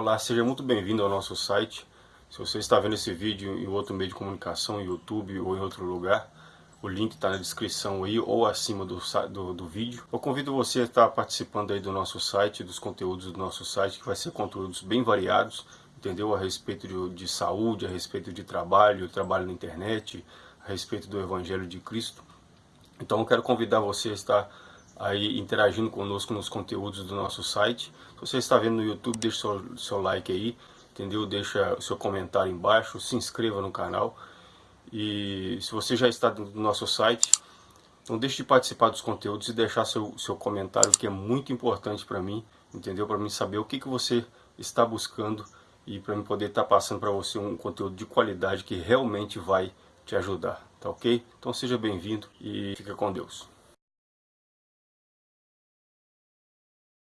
Olá, seja muito bem-vindo ao nosso site. Se você está vendo esse vídeo em outro meio de comunicação, YouTube ou em outro lugar, o link está na descrição aí ou acima do, do, do, vídeo. Eu convido você a estar participando aí do nosso site, dos conteúdos do nosso site, que vai ser conteúdos bem variados, entendeu? A respeito de, de saúde, a respeito de trabalho, trabalho na internet, a respeito do Evangelho de Cristo. Então eu quero convidar você a estar aí interagindo conosco nos conteúdos do nosso site. Se você está vendo no YouTube, deixe seu, seu like aí, entendeu? Deixa o seu comentário embaixo, se inscreva no canal. E se você já está no nosso site, não deixe de participar dos conteúdos e deixar seu, seu comentário, que é muito importante para mim, entendeu? Para mim saber o que, que você está buscando e para mim poder estar tá passando para você um conteúdo de qualidade que realmente vai te ajudar, tá ok? Então seja bem-vindo e fica com Deus.